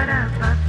para, para.